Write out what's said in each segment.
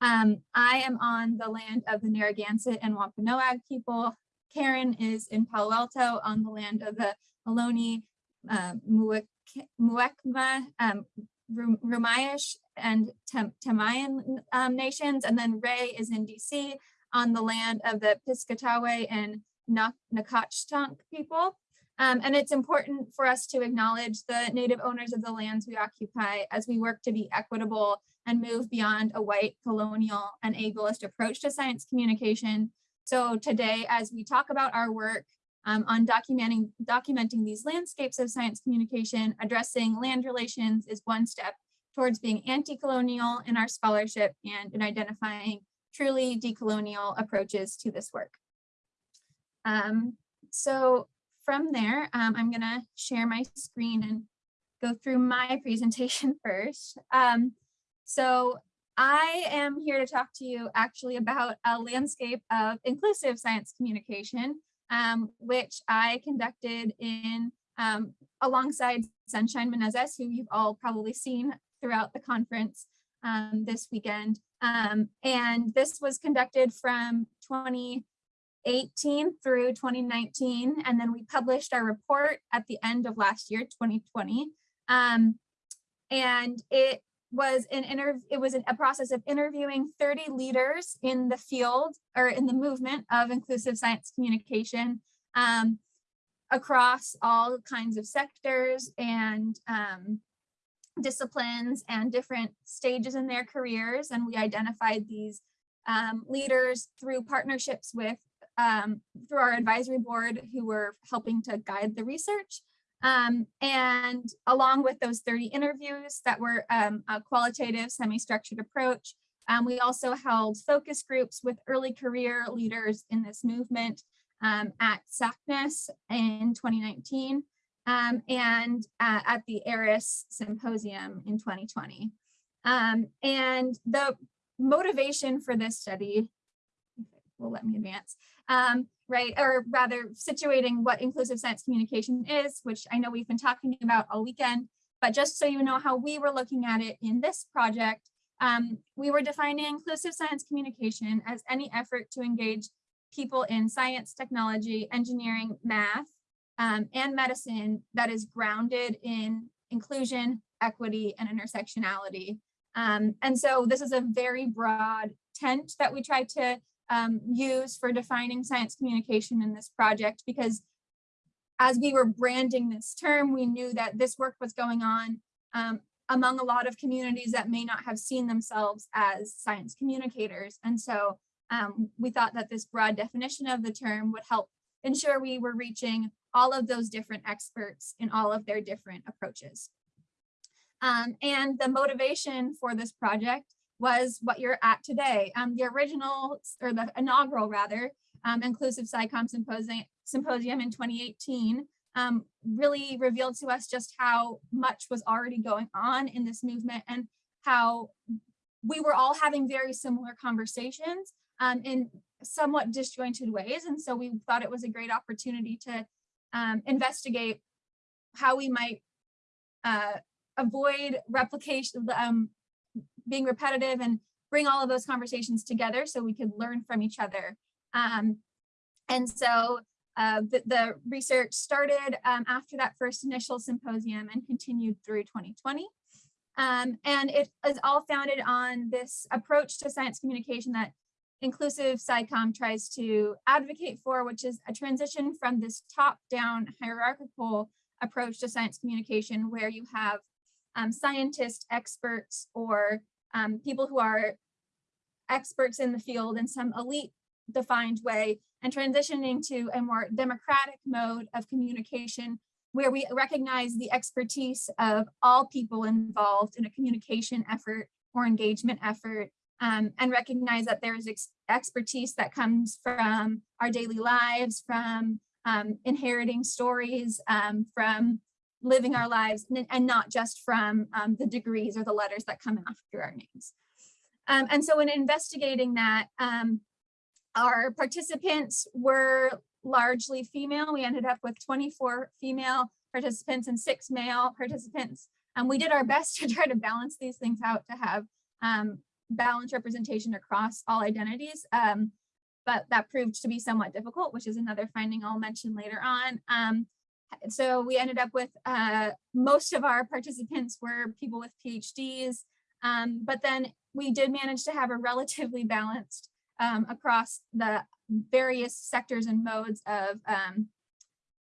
Um, I am on the land of the Narragansett and Wampanoag people. Karen is in Palo Alto on the land of the Ohlone, uh, Muwekma, um, Ramaytush and Tamyen um, nations. And then Ray is in DC on the land of the Piscataway and Nacotchtank people. Um, and it's important for us to acknowledge the native owners of the lands we occupy as we work to be equitable and move beyond a white colonial and ableist approach to science communication. So today, as we talk about our work um, on documenting, documenting these landscapes of science communication, addressing land relations is one step towards being anti-colonial in our scholarship and in identifying truly decolonial approaches to this work. Um, so from there, um, I'm gonna share my screen and go through my presentation first. Um, so I am here to talk to you actually about a landscape of inclusive science communication, um, which I conducted in um, alongside Sunshine Menezes, who you've all probably seen throughout the conference um, this weekend. Um, and this was conducted from 2018 through 2019. And then we published our report at the end of last year, 2020. Um, and it was an interview, it was an, a process of interviewing 30 leaders in the field or in the movement of inclusive science communication um, across all kinds of sectors and um, disciplines and different stages in their careers. And we identified these um, leaders through partnerships with, um, through our advisory board who were helping to guide the research. Um, and along with those 30 interviews that were um, a qualitative semi-structured approach, um, we also held focus groups with early career leaders in this movement um, at SACNAS in 2019 um, and uh, at the ARIS Symposium in 2020. Um, and the motivation for this study, will let me advance, um, right, or rather situating what inclusive science communication is, which I know we've been talking about all weekend, but just so you know how we were looking at it in this project, um, we were defining inclusive science communication as any effort to engage people in science, technology, engineering, math, um, and medicine that is grounded in inclusion, equity, and intersectionality. Um, and so this is a very broad tent that we tried to um, use for defining science communication in this project because as we were branding this term, we knew that this work was going on um, among a lot of communities that may not have seen themselves as science communicators. And so um, we thought that this broad definition of the term would help ensure we were reaching all of those different experts in all of their different approaches. Um, and the motivation for this project was what you're at today. Um, the original, or the inaugural rather, um, Inclusive SciComm Symposium, in 2018 um, really revealed to us just how much was already going on in this movement and how we were all having very similar conversations um, in somewhat disjointed ways. And so we thought it was a great opportunity to um, investigate how we might uh, avoid replication, um, being repetitive and bring all of those conversations together so we could learn from each other. Um, and so uh, the, the, research started um, after that first initial symposium and continued through 2020. Um, and it is all founded on this approach to science communication that inclusive SciComm tries to advocate for, which is a transition from this top-down hierarchical approach to science communication where you have um, scientists, experts, or um, people who are experts in the field in some elite defined way and transitioning to a more democratic mode of communication where we recognize the expertise of all people involved in a communication effort or engagement effort um, and recognize that there is ex expertise that comes from our daily lives, from um, inheriting stories, um, from living our lives, and, not just from um, the degrees or the letters that come after our names. Um, and so in investigating that, um, our participants were largely female. We ended up with 24 female participants and six male participants. And we did our best to try to balance these things out to have um, balanced representation across all identities. Um, but that proved to be somewhat difficult, which is another finding I'll mention later on. So we ended up with uh, most of our participants were people with PhDs, um, but then we did manage to have a relatively balanced um, across the various sectors and modes of um,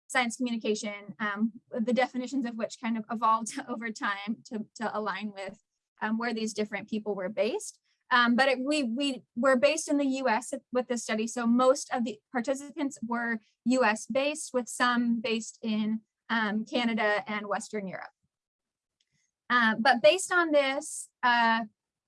science communication, um, the definitions of which kind of evolved over time to, to align with um, where these different people were based. Um, but it, we, we were based in the US with this study. So most of the participants were US based with some based in um, Canada and Western Europe. Uh, but based on this uh,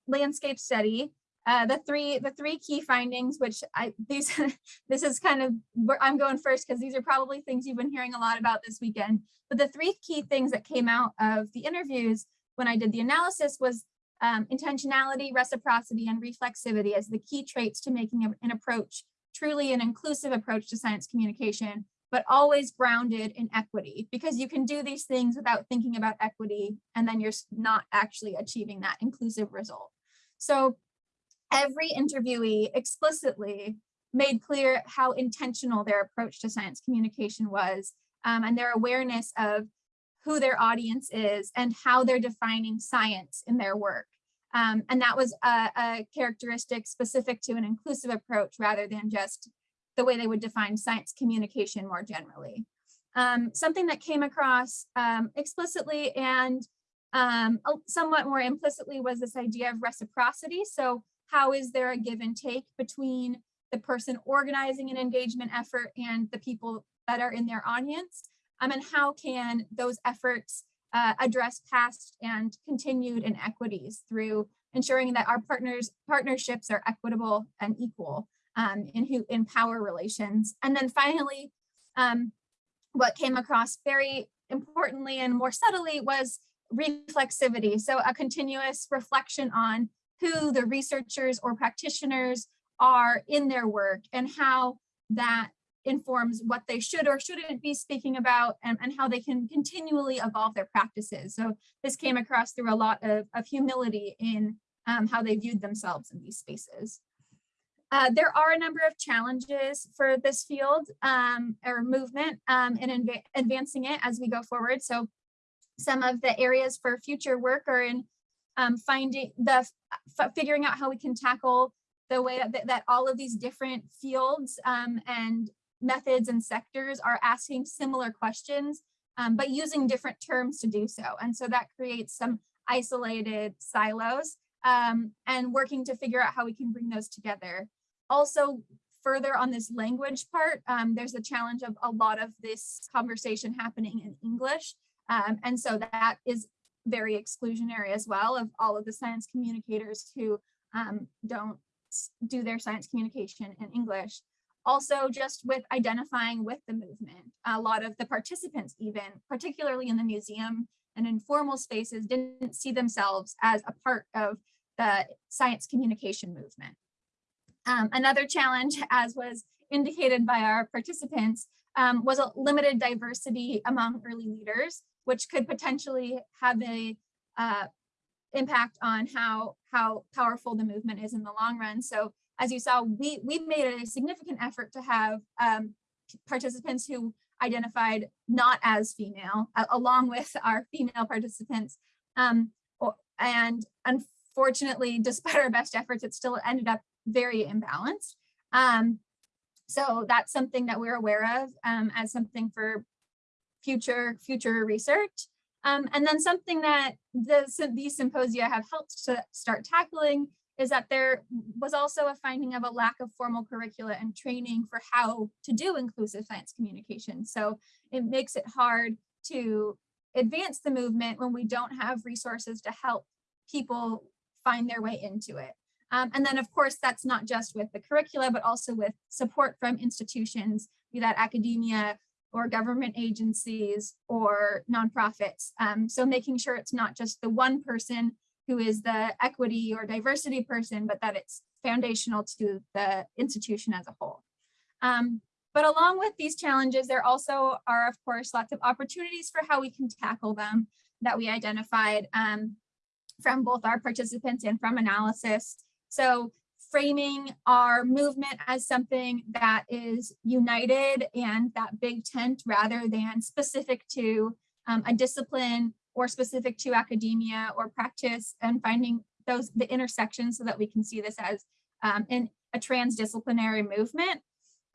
landscape study, uh, the three the three key findings, which I these this is kind of I'm going first because these are probably things you've been hearing a lot about this weekend. But the three key things that came out of the interviews when I did the analysis was um, intentionality, reciprocity, and reflexivity as the key traits to making an approach truly an inclusive approach to science communication, but always grounded in equity because you can do these things without thinking about equity and then you're not actually achieving that inclusive result. So every interviewee explicitly made clear how intentional their approach to science communication was um, and their awareness of who their audience is and how they're defining science in their work. Um, and that was a, a, characteristic specific to an inclusive approach rather than just the way they would define science communication more generally. Um, something that came across um, explicitly and um, somewhat more implicitly was this idea of reciprocity. So how is there a give and take between the person organizing an engagement effort and the people that are in their audience? um, and how can those efforts uh, address past and continued inequities through ensuring that our partners partnerships are equitable and equal um, in who in power relations. And then finally, um, what came across very importantly and more subtly was reflexivity. So a continuous reflection on who the researchers or practitioners are in their work and how that informs what they should or shouldn't be speaking about and, and how they can continually evolve their practices. So this came across through a lot of, of humility in um, how they viewed themselves in these spaces. Uh, there are a number of challenges for this field um, or movement um, in advancing it as we go forward. So some of the areas for future work are in um, finding the figuring out how we can tackle the way that, that all of these different fields um, and methods and sectors are asking similar questions, um, but using different terms to do so. And so that creates some isolated silos um, and working to figure out how we can bring those together. Also, further on this language part, um, there's a challenge of a lot of this conversation happening in English. Um, and so that is very exclusionary as well of all of the science communicators who um, don't do their science communication in English also just with identifying with the movement. A lot of the participants even, particularly in the museum and informal spaces, didn't see themselves as a part of the science communication movement. Um, another challenge, as was indicated by our participants, um, was a limited diversity among early leaders, which could potentially have a uh, impact on how, how powerful the movement is in the long run. So as you saw, we, we made a significant effort to have um, participants who identified not as female, uh, along with our female participants. Um, and unfortunately, despite our best efforts, it still ended up very imbalanced. Um, so that's something that we're aware of um, as something for future future research. Um, and then something that the, these symposia have helped to start tackling is that there was also a finding of a lack of formal curricula and training for how to do inclusive science communication. So it makes it hard to advance the movement when we don't have resources to help people find their way into it. Um, and then of course, that's not just with the curricula, but also with support from institutions, be that academia or government agencies or nonprofits. Um, so making sure it's not just the one person who is the equity or diversity person, but that it's foundational to the institution as a whole. Um, but along with these challenges, there also are, of course, lots of opportunities for how we can tackle them that we identified. Um, from both our participants and from analysis. So framing our movement as something that is united and that big tent rather than specific to um, a discipline or specific to academia or practice and finding those the intersections so that we can see this as um, in a transdisciplinary movement.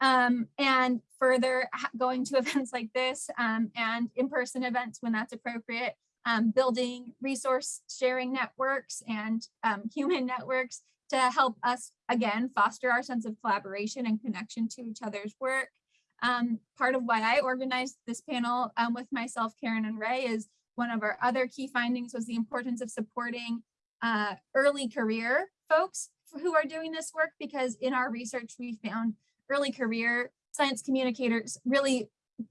Um, and further going to events like this um, and in-person events when that's appropriate, um, building resource sharing networks and um, human networks to help us, again, foster our sense of collaboration and connection to each other's work. Um, part of why I organized this panel with myself, Karen and Ray is one of our other key findings was the importance of supporting uh, early career folks who are doing this work because in our research we found early career science communicators really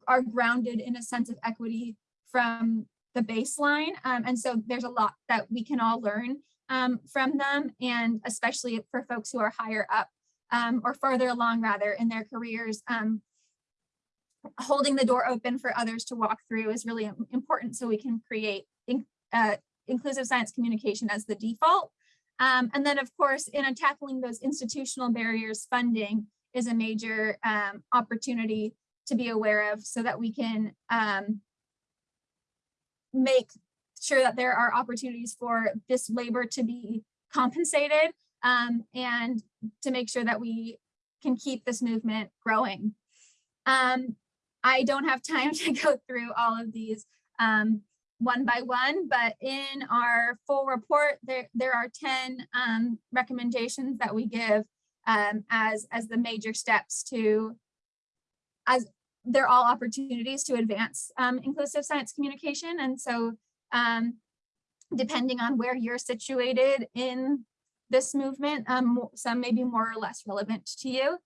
are grounded in a sense of equity from the baseline. Um, and so there's a lot that we can all learn um, from them and especially for folks who are higher up um, or farther along rather in their careers. Holding the door open for others to walk through is really important so we can create in, uh, inclusive science communication as the default. Um, and then of course, in tackling those institutional barriers, funding is a major um, opportunity to be aware of so that we can um, make sure that there are opportunities for this labor to be compensated um, and to make sure that we can keep this movement growing. Um, I don't have time to go through all of these um, one by one, but in our full report, there, there are 10 um, recommendations that we give um, as, as the major steps to, as they're all opportunities to advance um, inclusive science communication. And so um, depending on where you're situated in this movement, um, some may be more or less relevant to you.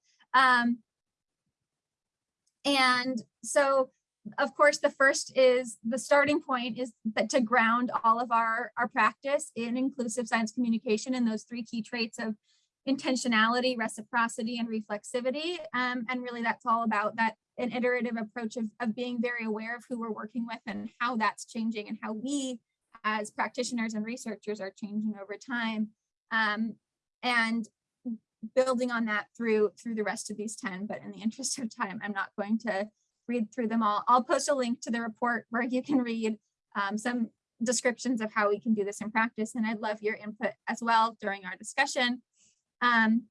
And so, of course, the first is the starting point is that to ground all of our, our practice in inclusive science communication and those three key traits of intentionality, reciprocity, and reflexivity. Um, and really that's all about that an iterative approach of, of being very aware of who we're working with and how that's changing and how we as practitioners and researchers are changing over time. Um, and building on that through through the rest of these 10, but in the interest of time, I'm not going to read through them all. I'll post a link to the report where you can read um, some descriptions of how we can do this in practice. And I'd love your input as well during our discussion. Um,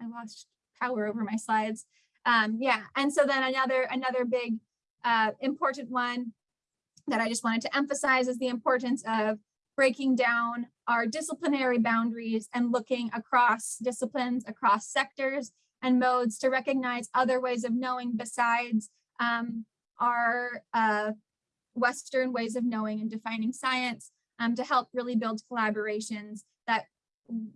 I lost power over my slides. Um, yeah, and so then another another big uh, important one that I just wanted to emphasize is the importance of breaking down our disciplinary boundaries and looking across disciplines, across sectors and modes to recognize other ways of knowing besides um, our uh, Western ways of knowing and defining science um, to help really build collaborations that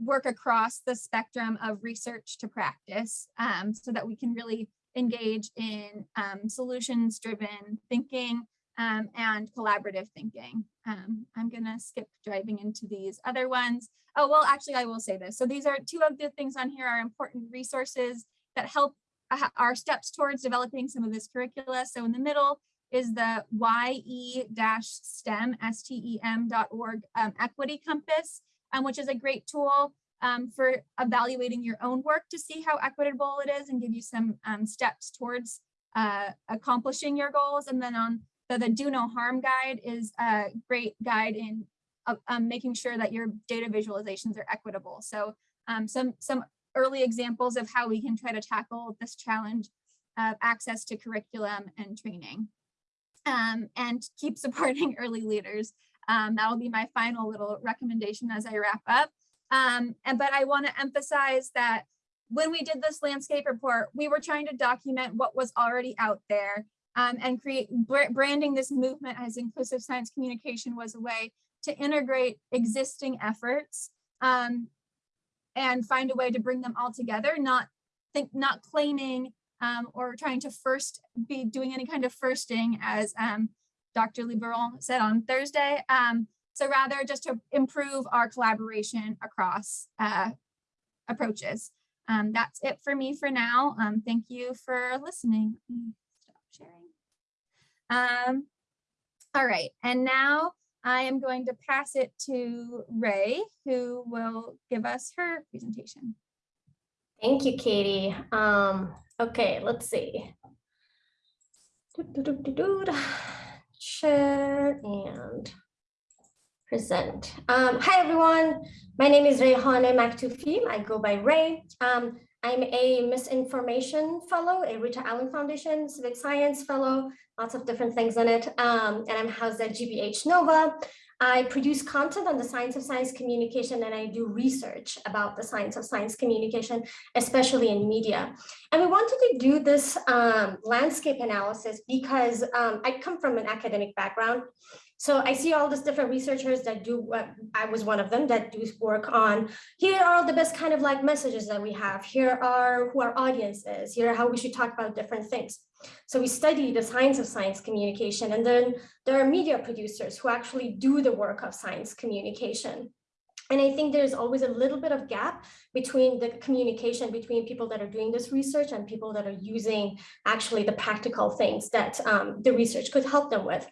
work across the spectrum of research to practice um, so that we can really engage in um, solutions driven thinking um, and collaborative thinking. Um, I'm gonna skip driving into these other ones. Oh, well, actually I will say this. So these are two of the things on here are important resources that help uh, our steps towards developing some of this curricula. So in the middle is the ye-stem, S-T-E-M.org um, equity compass um, which is a great tool um, for evaluating your own work to see how equitable it is and give you some um, steps towards uh, accomplishing your goals. And then on the, the Do No Harm guide is a great guide in uh, um, making sure that your data visualizations are equitable. So um, some, some early examples of how we can try to tackle this challenge of access to curriculum and training. Um, and keep supporting early leaders. Um, that'll be my final little recommendation as I wrap up. Um, and but I want to emphasize that when we did this landscape report, we were trying to document what was already out there um, and create branding this movement as inclusive science communication was a way to integrate existing efforts um, and find a way to bring them all together, not think not claiming um, or trying to first be doing any kind of firsting as um, Dr. Liboiron said on Thursday. Um, so rather just to improve our collaboration across uh, approaches. Um, that's it for me for now. Thank you for listening. Sharing. Um, all right, and now I am going to pass it to Ray, who will give us her presentation. Thank you, Katie. Um, okay, let's see. Doo-doo-doo-doo-doo. Share and present. Um, hi, everyone. My name is Rayhana Maktoufi. I go by Ray. Um, I'm a misinformation fellow, a Rita Allen Foundation civic science fellow, lots of different things in it. Um, and I'm housed at GBH Nova. I produce content on the science of science communication and I do research about the science of science communication, especially in media. And we wanted to do this um, landscape analysis because um, I come from an academic background. So I see all these different researchers that do what I was one of them that do work on here are the best kind of like messages that we have. Here are who our audience is. Here are how we should talk about different things. So we study the science of science communication and then there are media producers who actually do the work of science communication. And I think there's always a little bit of gap between the communication between people that are doing this research and people that are using actually the practical things that um, the research could help them with.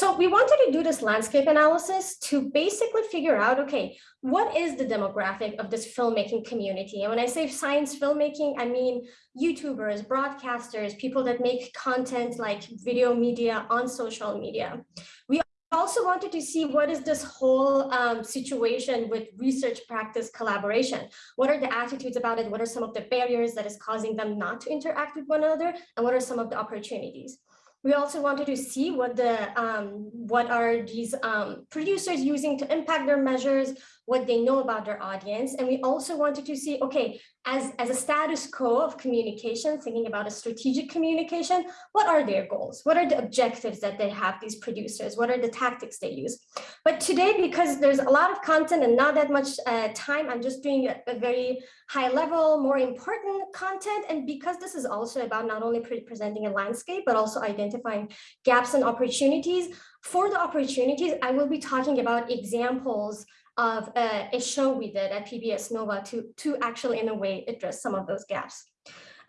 So we wanted to do this landscape analysis to basically figure out, okay, what is the demographic of this filmmaking community? And when I say science filmmaking, I mean YouTubers, broadcasters, people that make content like video media on social media. We also wanted to see what is this whole um, situation with research practice collaboration. What are the attitudes about it? What are some of the barriers that is causing them not to interact with one another? And what are some of the opportunities? We also wanted to see what the um, what are these um, producers using to impact their measures, what they know about their audience. And we also wanted to see, okay, as, as a status quo of communication, thinking about a strategic communication, what are their goals? What are the objectives that they have, these producers? What are the tactics they use? But today, because there's a lot of content and not that much uh, time, I'm just doing a, a, very high level, more important content. And because this is also about not only pre presenting a landscape, but also identifying gaps and opportunities, for the opportunities, I will be talking about examples of a, a show we did at PBS Nova to, to actually in a way address some of those gaps.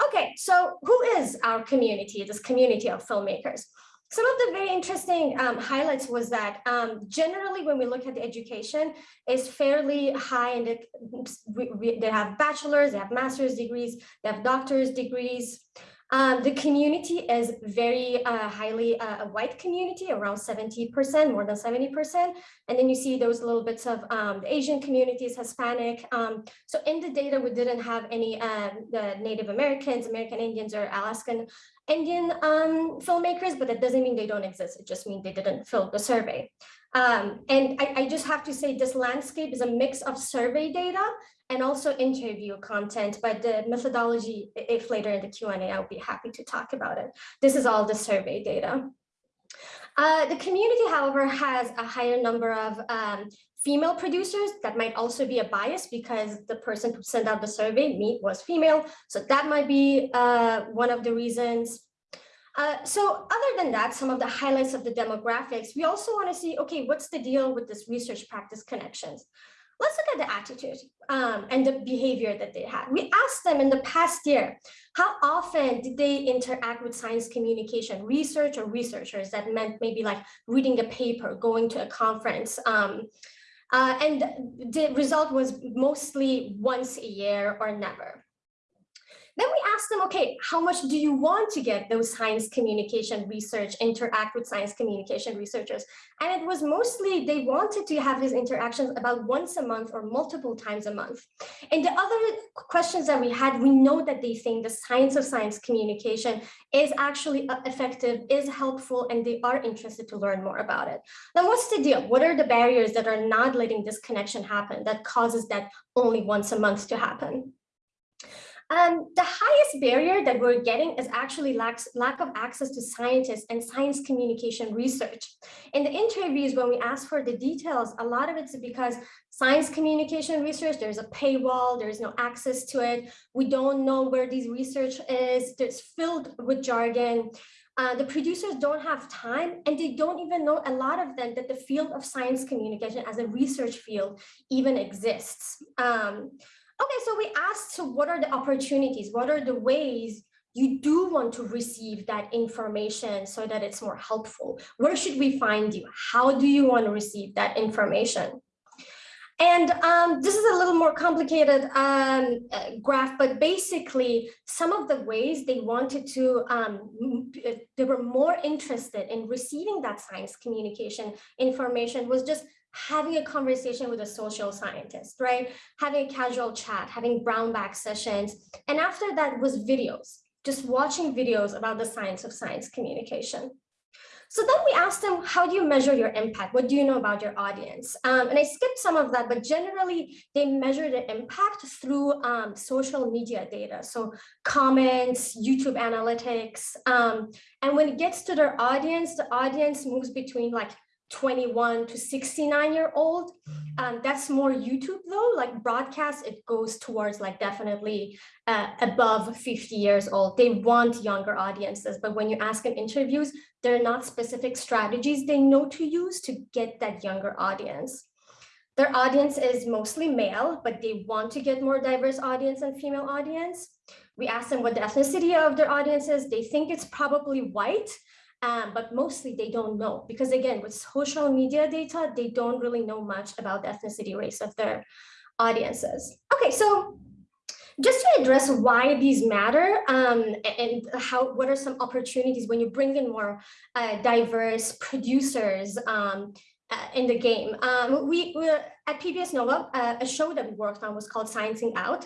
Okay, so who is our community, this community of filmmakers? Some of the very interesting um, highlights was that um, generally when we look at the education is fairly high and they have bachelor's, they have master's degrees, they have doctor's degrees. Um, the community is very uh, highly uh, a white community, around 70%, more than 70%. And then you see those little bits of um, Asian communities, Hispanic. Um, so in the data, we didn't have any um, the Native Americans, American Indians, or Alaskan Indian um, filmmakers, but that doesn't mean they don't exist. It just means they didn't fill the survey. Um, and I, I, just have to say this landscape is a mix of survey data and also interview content, but the methodology, if later in the Q&A, I'll be happy to talk about it. This is all the survey data. Uh, the community, however, has a higher number of um, female producers. That might also be a bias because the person who sent out the survey, me, was female. So that might be uh, one of the reasons. Uh, so other than that, some of the highlights of the demographics, we also want to see, okay, what's the deal with this research practice connections? let's look at the attitude um, and the behavior that they had. We asked them in the past year, how often did they interact with science communication, research or researchers that meant maybe like reading a paper, going to a conference. Um, uh, and the result was mostly once a year or never. Then we asked them, okay, how much do you want to get those science communication research, interact with science communication researchers? And it was mostly, they wanted to have these interactions about once a month or multiple times a month. And the other questions that we had, we know that they think the science of science communication is actually uh, effective, is helpful, and they are interested to learn more about it. Then what's the deal? What are the barriers that are not letting this connection happen that causes that only once a month to happen? Um, the highest barrier that we're getting is actually lack, lack of access to scientists and science communication research. In the interviews, when we ask for the details, a lot of it's because science communication research, there's a paywall, there's no access to it. We don't know where these research is, it's filled with jargon. Uh, the producers don't have time and they don't even know a lot of them that the field of science communication as a research field even exists. Um, Okay, so we asked, so what are the opportunities? What are the ways you do want to receive that information so that it's more helpful. Where should we find you? How do you want to receive that information? And um, this is a little more complicated um, uh, graph, but basically some of the ways they wanted to, um, uh, they were more interested in receiving that science communication information was just having a conversation with a social scientist, right? Having a casual chat, having brown bag sessions. And after that was videos, just watching videos about the science of science communication. So then we asked them, how do you measure your impact? What do you know about your audience? Um, and I skipped some of that, but generally they measure the impact through um, social media data. So comments, YouTube analytics. Um, and when it gets to their audience, the audience moves between like 21 to 69 year old. Um, that's more YouTube though, like broadcast, it goes towards like definitely uh, above 50 years old. They want younger audiences, but when you ask them interviews, there are not specific strategies they know to use to get that younger audience. Their audience is mostly male, but they want to get more diverse audience and female audience. We asked them what the ethnicity of their audience is. They think it's probably white, um, but mostly they don't know because again, with social media data, they don't really know much about the ethnicity race of their audiences. Okay, so just to address why these matter um, and how what are some opportunities when you bring in more uh, diverse producers um, uh, in the game. Um, we, we at PBS Nova, uh, a show that we worked on was called Sciencing Out.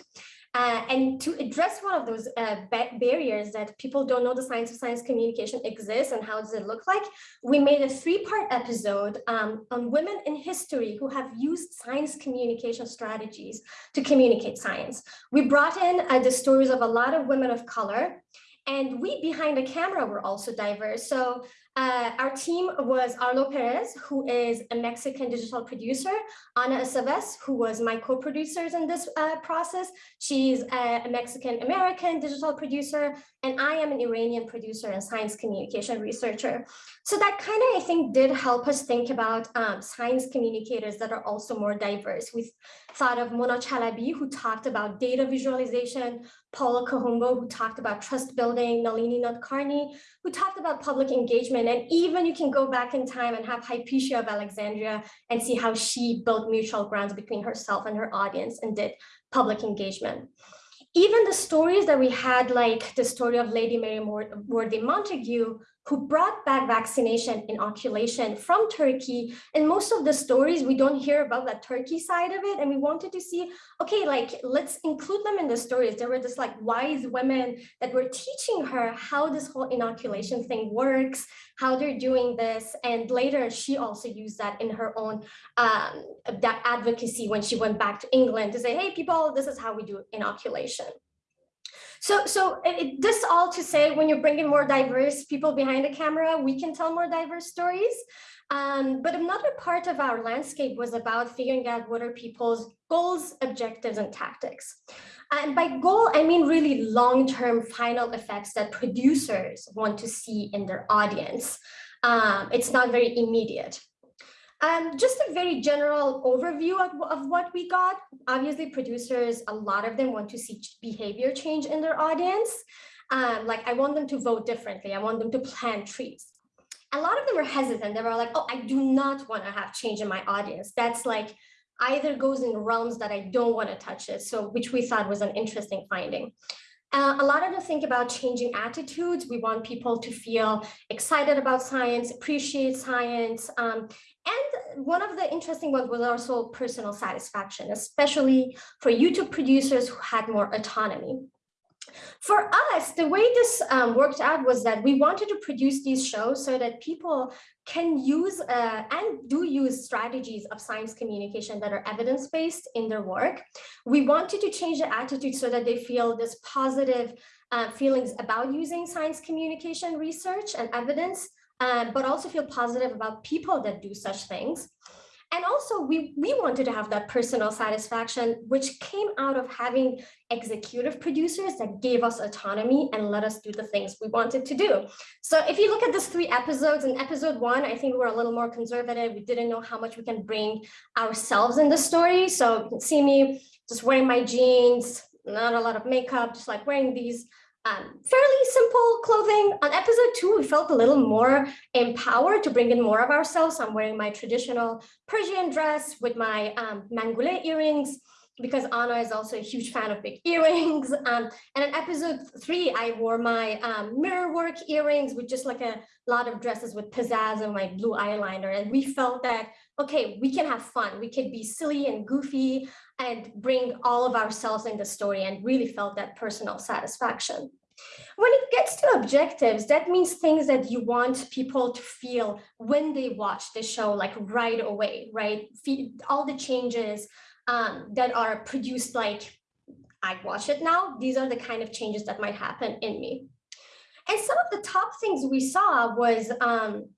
Uh, and to address one of those uh, barriers that people don't know the science of science communication exists and how does it look like, we made a three-part episode um, on women in history who have used science communication strategies to communicate science. We brought in uh, the stories of a lot of women of color and we behind the camera were also diverse. So uh, our team was Arlo Perez, who is a Mexican digital producer, Ana Aceves, who was my co-producers in this uh, process. She's a, Mexican-American digital producer, and I am an Iranian producer and science communication researcher. So that kind of, I think, did help us think about um, science communicators that are also more diverse. We thought of Mona Chalabi, who talked about data visualization, Paula Kahumbo, who talked about trust building, Nalini Nadkarni, who talked about public engagement. And even you can go back in time and have Hypatia of Alexandria and see how she built mutual grounds between herself and her audience and did public engagement even the stories that we had, like the story of Lady Mary Wortley Montagu, who brought back vaccination inoculation from Turkey. And most of the stories, we don't hear about that Turkey side of it. And we wanted to see, okay, like, let's include them in the stories. There were just like wise women that were teaching her how this whole inoculation thing works, how they're doing this. And later she also used that in her own um, that advocacy when she went back to England to say, hey, people, this is how we do inoculation. So, so it, this all to say, when you're bringing more diverse people behind the camera, we can tell more diverse stories. Um, but another part of our landscape was about figuring out what are people's goals, objectives, and tactics. And by goal, I mean really long-term final effects that producers want to see in their audience. Um, it's not very immediate. Um, just a very general overview of, of what we got. Obviously, producers, a lot of them want to see behavior change in their audience. Um, like I want them to vote differently. I want them to plant trees. A lot of them are hesitant. They were like, oh, I do not want to have change in my audience. That's like either goes in realms that I don't want to touch it. So which we thought was an interesting finding. Uh, a lot of them think about changing attitudes. We want people to feel excited about science, appreciate science, um, and one of the interesting ones was also personal satisfaction, especially for YouTube producers who had more autonomy. For us, the way this um, worked out was that we wanted to produce these shows so that people can use uh, and do use strategies of science communication that are evidence-based in their work. We wanted to change the attitude so that they feel this positive uh, feelings about using science communication research and evidence um, but also feel positive about people that do such things. And also we, we wanted to have that personal satisfaction, which came out of having executive producers that gave us autonomy and let us do the things we wanted to do. So if you look at these three episodes, in episode one, I think we were a little more conservative. We didn't know how much we can bring ourselves in the story. So you can see me just wearing my jeans, not a lot of makeup, just like wearing these um, fairly simple clothing. On episode two, we felt a little more empowered to bring in more of ourselves. I'm wearing my traditional Persian dress with my um, mangule earrings because Ana is also a huge fan of big earrings. Um, and in episode three, I wore my um, mirror work earrings with just like a lot of dresses with pizzazz and my blue eyeliner. And we felt that, okay, we can have fun. We could be silly and goofy and bring all of ourselves in the story and really felt that personal satisfaction. When it gets to objectives, that means things that you want people to feel when they watch the show, like right away, right? All the changes um, that are produced like, I watch it now, these are the kind of changes that might happen in me. And some of the top things we saw was um,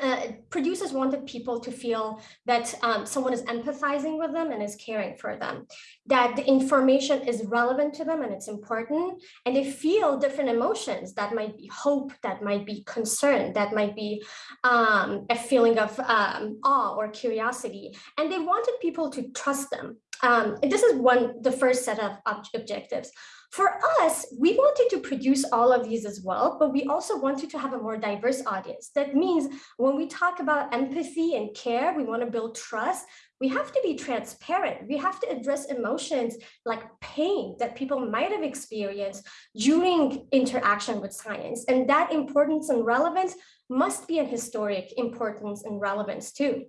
uh, producers wanted people to feel that um, someone is empathizing with them and is caring for them, that the information is relevant to them and it's important, and they feel different emotions that might be hope, that might be concern, that might be um, a feeling of um, awe or curiosity, and they wanted people to trust them. Um, this is one, the first set of ob objectives. For us, we wanted to produce all of these as well, but we also wanted to have a more diverse audience. That means when we talk about empathy and care, we want to build trust, we have to be transparent. We have to address emotions like pain that people might have experienced during interaction with science. And that importance and relevance must be an historic importance and relevance too.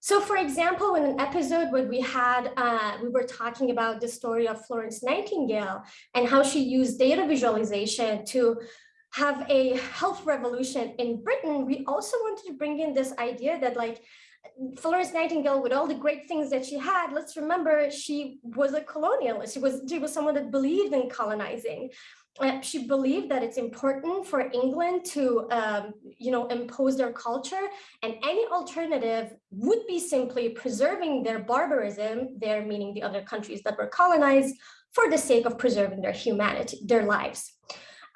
So for example, in an episode where we had, uh, we were talking about the story of Florence Nightingale and how she used data visualization to have a health revolution in Britain, we also wanted to bring in this idea that like Florence Nightingale, with all the great things that she had, let's remember she was a colonialist. She was, she was someone that believed in colonizing she believed that it's important for England to, um, you know, impose their culture and any alternative would be simply preserving their barbarism, their meaning the other countries that were colonized for the sake of preserving their humanity, their lives.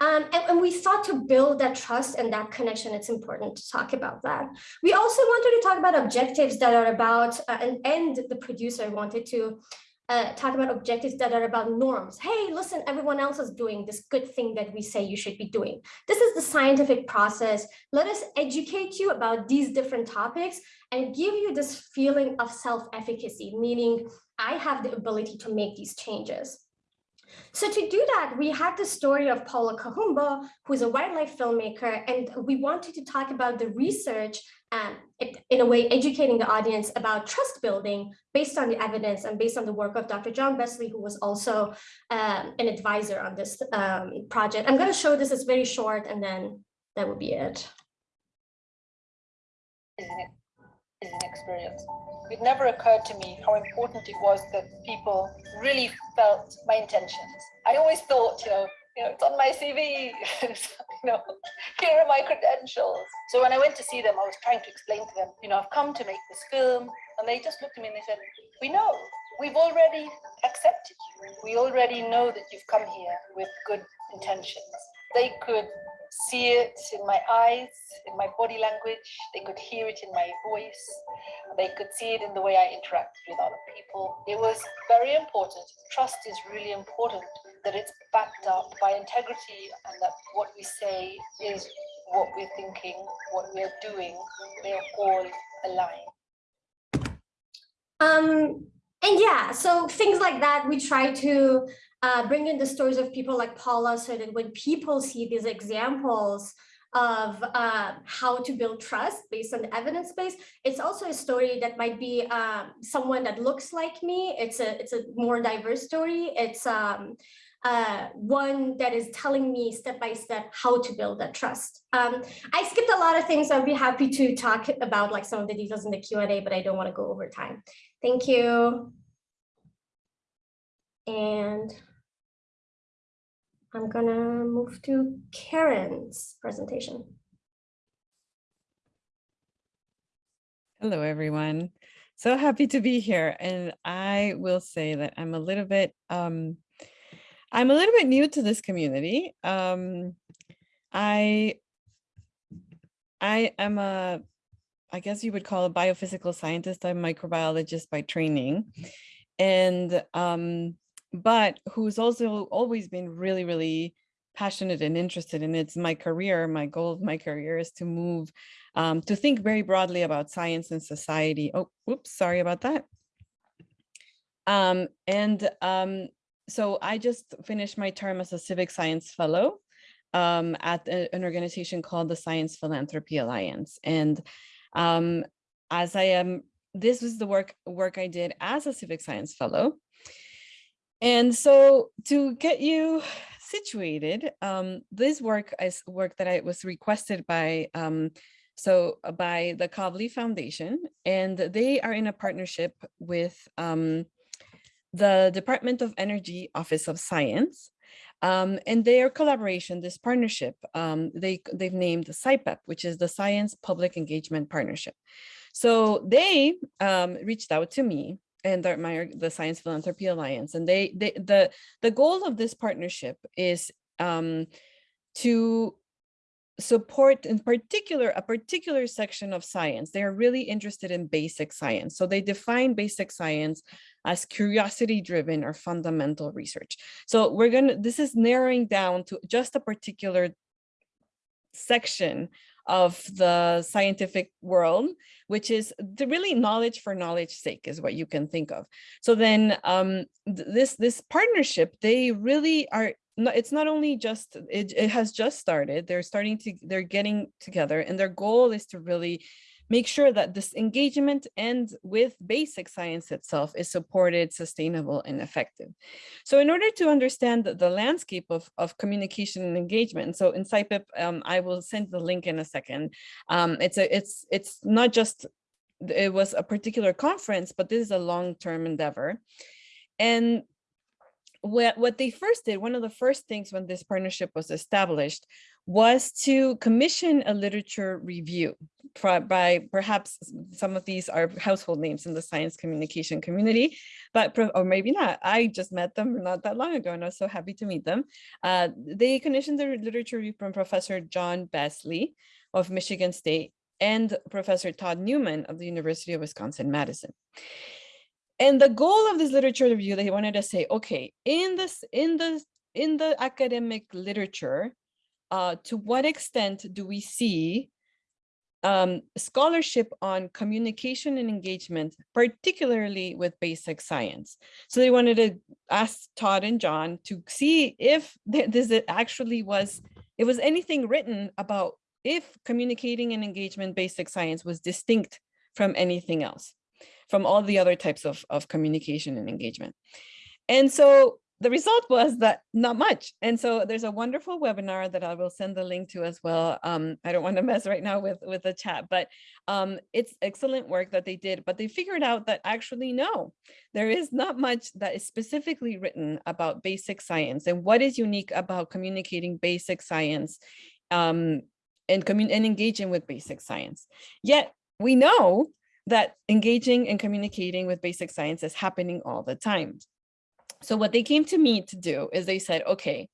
Um, and, and, we thought to build that trust and that connection, it's important to talk about that. We also wanted to talk about objectives that are about, uh, and the producer wanted to uh, talk about objectives that are about norms. Hey, listen, everyone else is doing this good thing that we say you should be doing. This is the scientific process. Let us educate you about these different topics and give you this feeling of self-efficacy, meaning I have the ability to make these changes. So to do that, we had the story of Paula Kahumbo, who's a wildlife filmmaker, and we wanted to talk about the research and in a way educating the audience about trust building based on the evidence and based on the work of Dr. John Besley, who was also um, an advisor on this um, project. I'm going to show this is very short and then that will be it. An experience. It never occurred to me how important it was that people really felt my intentions. I always thought, you know, you know, it's on my CV, you know, here are my credentials. So when I went to see them, I was trying to explain to them, you know, I've come to make this film. And they just looked at me and they said, we know, we've already accepted you. We already know that you've come here with good intentions. They could see it in my eyes, in my body language. They could hear it in my voice. They could see it in the way I interacted with other people. It was very important. Trust is really important that it's backed up by integrity and that what we say is what we're thinking, what we're doing, they're all aligned. Um, and yeah, so things like that, we try to uh, bring in the stories of people like Paula so that when people see these examples of uh, how to build trust based on the evidence base. It's also a story that might be um, someone that looks like me. It's a it's a more diverse story. It's um, uh, one that is telling me step by step how to build that trust. Um, I skipped a lot of things. I'd be happy to talk about like some of the details in the Q&A, but I don't want to go over time. Thank you. And I'm gonna move to Karen's presentation. Hello, everyone. So happy to be here. And I will say that I'm a little bit, um, I'm a little bit new to this community. Um, I, I am a, I guess you would call a biophysical scientist. I'm a microbiologist by training. And um, but who's also always been really, really passionate and interested in. It's my career, my goal of my career is to move, um, to think very broadly about science and society. Oh, whoops, sorry about that. Um, and um, so I just finished my term as a civic science fellow um, at a- an organization called the Science Philanthropy Alliance. And um, as I am, this was the work work I did as a civic science fellow. And so to get you situated, um, this work is work that I was requested by um, so uh, by the Kavli Foundation, and they are in a partnership with um, the Department of Energy Office of Science. Um, and their collaboration, this partnership, um, they, they've named SciPep, which is the Science Public Engagement Partnership. So they um, reached out to me and the, my, the Science Philanthropy Alliance, and they, they the, the goal of this partnership is um, to support in particular a particular section of science. They are really interested in basic science. So they define basic science as curiosity driven or fundamental research. So we're gonna this is narrowing down to just a particular section of the scientific world which is the really knowledge for knowledge sake is what you can think of. So then um th- this this partnership they really are no, it's not only just it, it has just started they're starting to they're getting together and their goal is to really make sure that this engagement and with basic science itself is supported sustainable and effective. So in order to understand the, the landscape of, of communication and engagement so in SciPep, um, i will send the link in a second. Um, it's a it's it's not just it was a particular conference but this is a long-term endeavor. And what, what they first did, one of the first things when this partnership was established was to commission a literature review by perhaps some of these are household names in the science communication community, but or maybe not. I just met them not that long ago and I was so happy to meet them. Uh, they commissioned the literature review from Professor John Besley of Michigan State and Professor Todd Newman of the University of Wisconsin-Madison. And the goal of this literature review, they wanted to say, okay, in this, in the, in the academic literature, uh, to what extent do we see um, scholarship on communication and engagement, particularly with basic science. So they wanted to ask Todd and John to see if th- this actually was, it was anything written about if communicating and engagement basic science was distinct from anything else from all the other types of, of communication and engagement. And so the result was that not much. And so there's a wonderful webinar that I will send the link to as well. Um, I don't want to mess right now with, with the chat, but um, it's excellent work that they did. But they figured out that actually, no, there is not much that is specifically written about basic science and what is unique about communicating basic science um, and, and engaging with basic science. Yet we know that engaging and communicating with basic science is happening all the time. So what they came to me to do is they said, okay,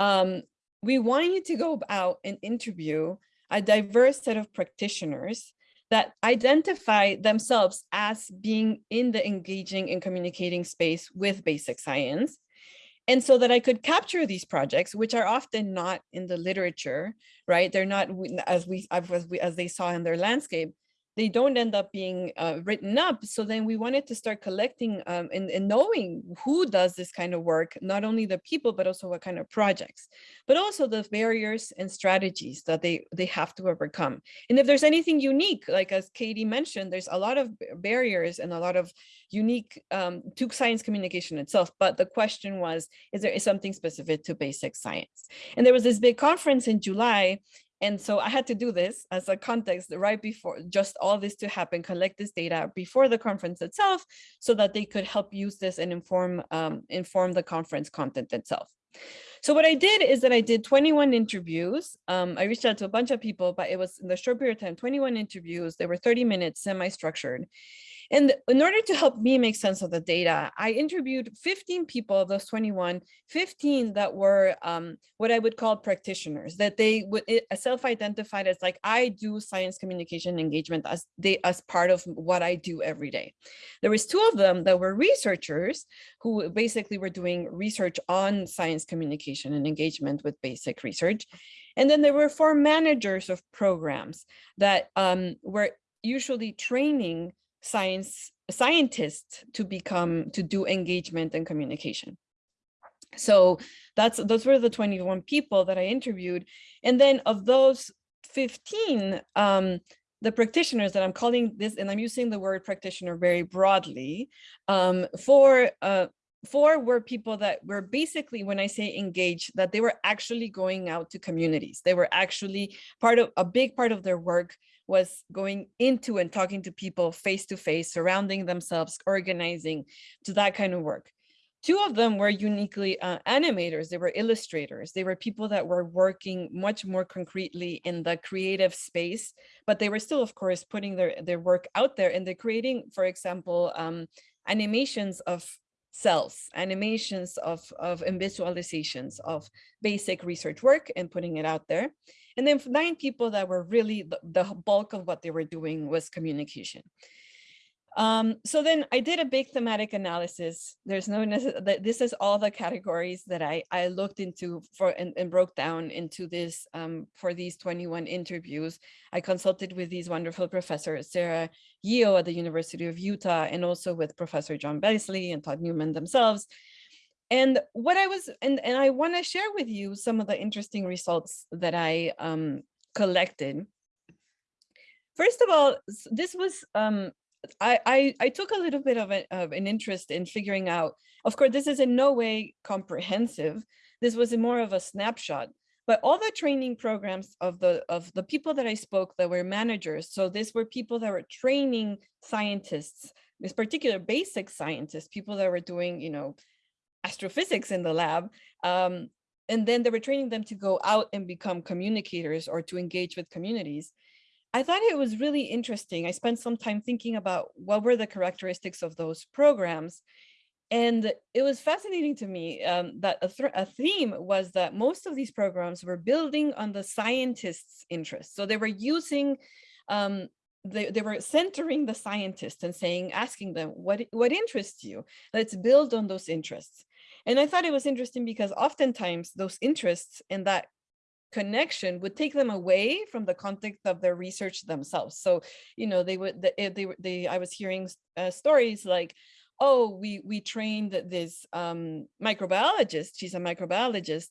um, we want you to go out and interview a diverse set of practitioners that identify themselves as being in the engaging and communicating space with basic science. And so that I could capture these projects, which are often not in the literature, right? They're not as we as, we, as they saw in their landscape they don't end up being uh, written up. So then we wanted to start collecting um, and, and, knowing who does this kind of work, not only the people, but also what kind of projects, but also the barriers and strategies that they, they have to overcome. And if there's anything unique, like as Katie mentioned, there's a lot of barriers and a lot of unique um, to science communication itself. But the question was, is there something specific to basic science? And there was this big conference in July and so I had to do this as a context right before just all this to happen, collect this data before the conference itself so that they could help use this and inform, um, inform the conference content itself. So what I did is that I did 21 interviews. Um, I reached out to a bunch of people, but it was in the short period of time, 21 interviews. They were 30 minutes, semi-structured. And in order to help me make sense of the data, I interviewed 15 people of those 21, 15 that were um, what I would call practitioners, that they would self-identified as like, I do science communication engagement as they as part of what I do every day. There was two of them that were researchers who basically were doing research on science communication and engagement with basic research. And then there were four managers of programs that um, were usually training science scientists to become to do engagement and communication. So that's those were the 21 people that I interviewed. And then of those 15, um, the practitioners that I'm calling this, and I'm using the word practitioner very broadly, um, for uh, four were people that were basically, when I say engaged, that they were actually going out to communities. They were actually part of a big part of their work was going into and talking to people face to face, surrounding themselves, organizing to that kind of work. Two of them were uniquely uh, animators. They were illustrators. They were people that were working much more concretely in the creative space, but they were still, of course, putting their, their work out there and they're creating, for example, um, animations of cells, animations of, of and visualizations of basic research work and putting it out there. And then nine people that were really the, the bulk of what they were doing was communication. Um, so then I did a big thematic analysis. There's no this is all the categories that I, I looked into for and, and broke down into this um, for these 21 interviews. I consulted with these wonderful professors, Sara Yeo at the University of Utah, and also with Professor John Besley and Todd Newman themselves. And what I was, and, and I want to share with you some of the interesting results that I um, collected. First of all, this was um, I, I took a little bit of, a, of an interest in figuring out. Of course, this is in no way comprehensive. This was more of a snapshot. But all the training programs of the of the people that I spoke that were managers. So these were people that were training scientists, this particular basic scientists, people that were doing you know astrophysics in the lab. Um, and then they were training them to go out and become communicators or to engage with communities. I thought it was really interesting. I spent some time thinking about what were the characteristics of those programs. And it was fascinating to me um, that a, thr- a theme was that most of these programs were building on the scientists' interests. So they were using, um, they, they were centering the scientists and saying, asking them, what, what interests you? Let's build on those interests. And I thought it was interesting because oftentimes those interests and that connection would take them away from the context of their research themselves. So, you know, they would, eh, they, were- they, I was hearing uh, stories like, oh, we, we trained this um, microbiologist, she's a microbiologist,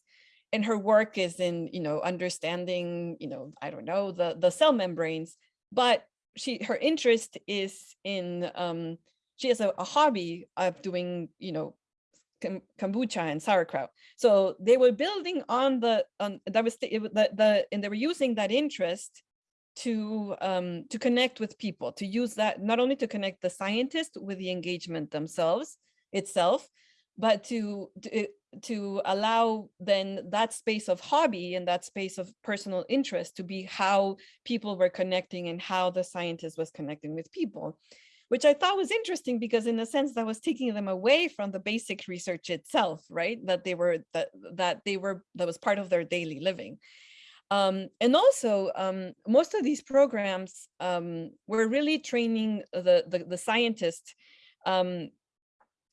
and her work is in, you know, understanding, you know, I don't know, the, the cell membranes, but she, her interest is in, um, she has a, a hobby of doing, you know, kombucha and sauerkraut. So they were building on the on that was the, the the and they were using that interest to um to connect with people to use that not only to connect the scientist with the engagement themselves itself but to to, to allow then that space of hobby and that space of personal interest to be how people were connecting and how the scientist was connecting with people which I thought was interesting because in a sense that was taking them away from the basic research itself, right? That they were that that they were that was part of their daily living. Um, and also, um, most of these programs um, were really training the the, the scientists, um,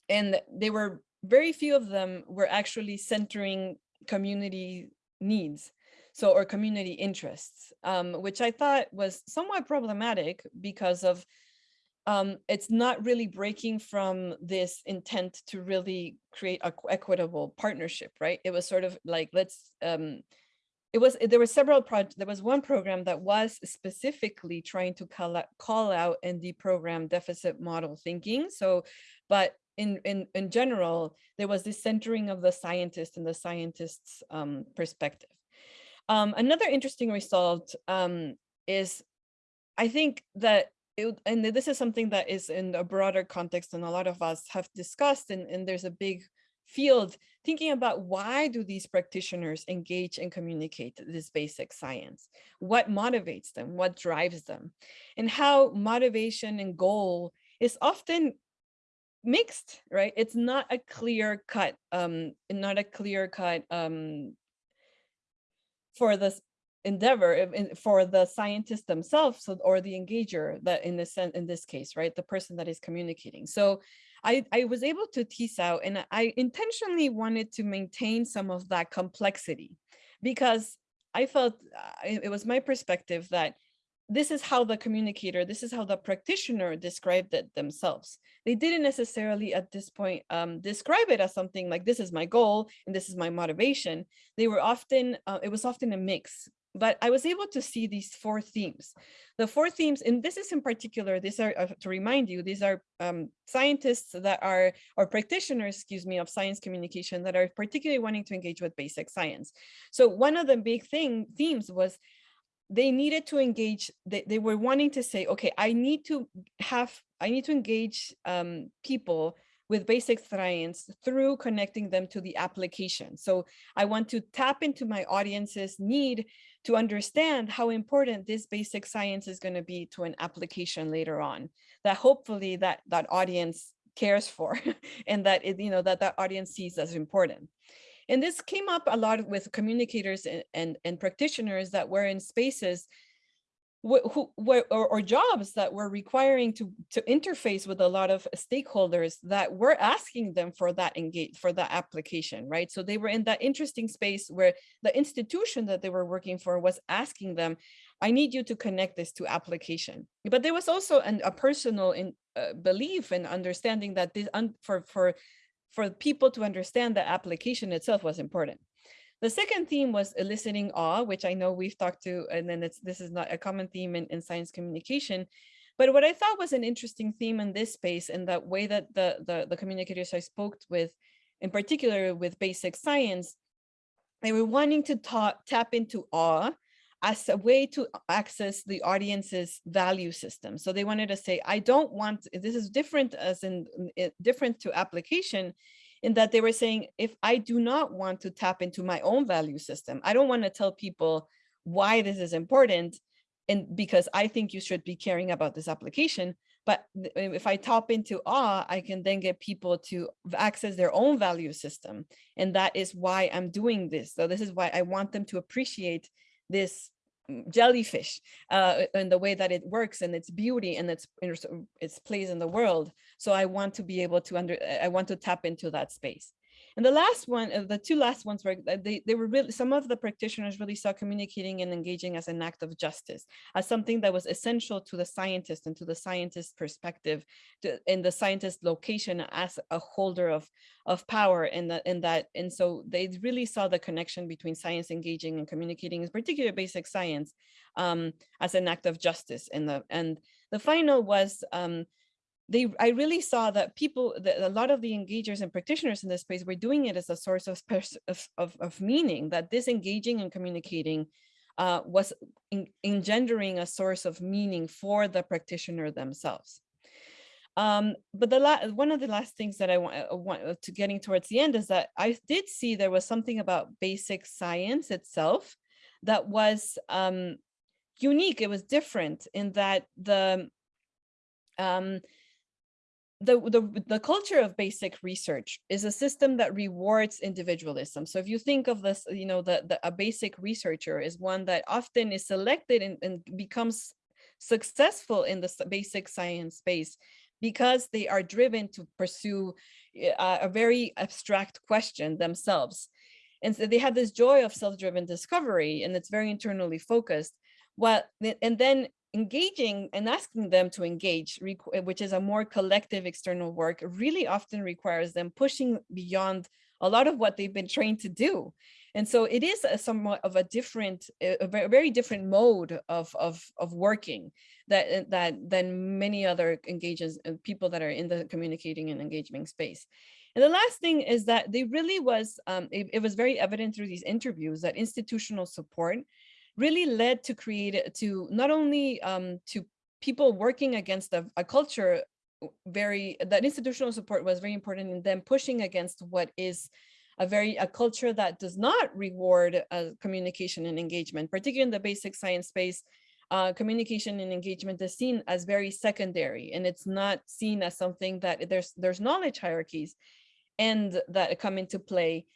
and they were very few of them were actually centering community needs so or community interests um, which i thought was somewhat problematic because of um, it's not really breaking from this intent to really create a equitable partnership, right? It was sort of like let's. Um, it was there were several projects. There was one program that was specifically trying to call out, call out and deprogram deficit model thinking. So, but in in in general, there was this centering of the scientist and the scientist's um, perspective. Um, another interesting result um, is I think that it, and this is something that is in a broader context and a lot of us have discussed and, and there's a big field thinking about why do these practitioners engage and communicate this basic science? What motivates them? What drives them? And how motivation and goal is often mixed, right? It's not a clear cut, um, not a clear cut um, for this endeavor for the scientists themselves so- or the engager that in this in this case, right? The person that is communicating. So I, I was able to tease out and I intentionally wanted to maintain some of that complexity because I felt uh, it it was my perspective that this is how the communicator, this is how the practitioner described it themselves. They didn't necessarily at this point um, describe it as something like this is my goal and this is my motivation. They were often, uh, it was often a mix, but I was able to see these four themes. The four themes, and this is in particular, these are, uh, to remind you, these are um, scientists that are, or practitioners, excuse me, of science communication that are particularly wanting to engage with basic science. So one of the big thing themes was they needed to engage, they, they were wanting to say, okay, I need to have, I need to engage um, people with basic science through connecting them to the application. So I want to tap into my audience's need to understand how important this basic science is going to be to an application later on, that hopefully that, that audience cares for and that it, you know, that that audience sees as important. And this came up a lot with communicators and, and, and practitioners that were in spaces who or, or jobs that were requiring to to interface with a lot of stakeholders that were asking them for that engage for that application right? So they were in that interesting space where the institution that they were working for was asking them i need you to connect this to application. But there was also an, a personal in uh, belief and understanding that this un, for for for people to understand the application itself was important the second theme was eliciting awe, which I know we've talked to, and then this is not a common theme in, in science communication. But what I thought was an interesting theme in this space and that way that the, the, the communicators I spoke with, in particular with basic science, they were wanting to tap into awe as a way to access the audience's value system. So they wanted to say, I don't want, this is different as in different to application in that they were saying, if I do not want to tap into my own value system, I don't want to tell people why this is important and because I think you should be caring about this application. But if I tap into awe, I can then get people to access their own value system. And that is why I'm doing this. So this is why I want them to appreciate this jellyfish uh, and the way that it works and its beauty and its its place in the world. So I want to be able to under I want to tap into that space. And the last one, uh, the two last ones were they, they were really, some of the practitioners really saw communicating and engaging as an act of justice, as something that was essential to the scientist and to the scientist perspective, to, in the scientist location as a holder of, of power in, the, in that. And so they really saw the connection between science engaging and communicating, in particular basic science, um, as an act of justice. In the, and the final was um, they I really saw that people that a lot of the engagers and practitioners in this space were doing it as a source of of, of, meaning that this engaging and communicating uh, was en- engendering a source of meaning for the practitioner themselves. Um, but the one of the last things that I want, uh, want uh, to getting towards the end is that I did see there was something about basic science itself that was um, unique. It was different in that the um, the, the the culture of basic research is a system that rewards individualism. So if you think of this, you know, the, the a basic researcher is one that often is selected and, and becomes successful in the basic science space because they are driven to pursue eh, a, a very abstract question themselves. And so they have this joy of self-driven discovery and it's very internally focused. Well, and then engaging and asking them to engage, uh, which is a more collective external work, really often requires them pushing beyond a lot of what they've been trained to do. And so it is a somewhat of a different, a a very different mode of, of, of working that, uh, that than many other engages, people that are in the communicating and engagement space. And the last thing is that they really was, um, it, it was very evident through these interviews that institutional support really led to create to not only um, to people working against a, a culture very that institutional support was very important in them pushing against what is a very a culture that does not reward uh, communication and engagement particularly in the basic science space uh, communication and engagement is seen as very secondary and it's not seen as something that there's there's knowledge hierarchies and that come into play.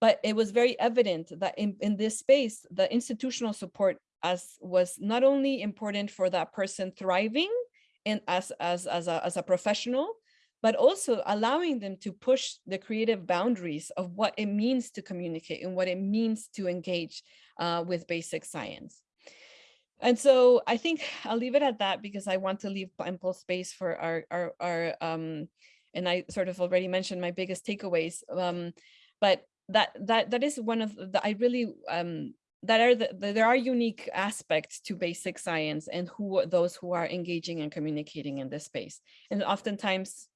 But it was very evident that in, in this space, the institutional support as was not only important for that person thriving and as, as, as, a, as a professional, but also allowing them to push the creative boundaries of what it means to communicate and what it means to engage uh, with basic science. And so I think I'll leave it at that because I want to leave ample space for our, our, our um, and I sort of already mentioned my biggest takeaways. Um, but that that that is one of the I really um, that are the, the- there are unique aspects to basic science and who those who are engaging and communicating in this space. And oftentimes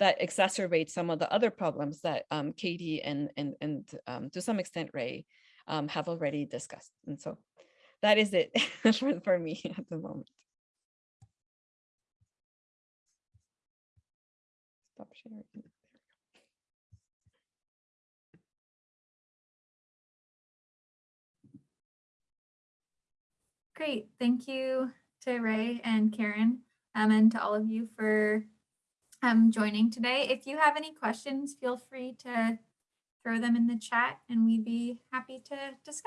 that exacerbates some of the other problems that um, Katie and and and um, to some extent Ray um, have already discussed. And so that is it for, for me at the moment. Stop sharing. Great, thank you to Ray and Karen, um, and to all of you for um, joining today. If you have any questions, feel free to throw them in the chat and we'd be happy to discuss.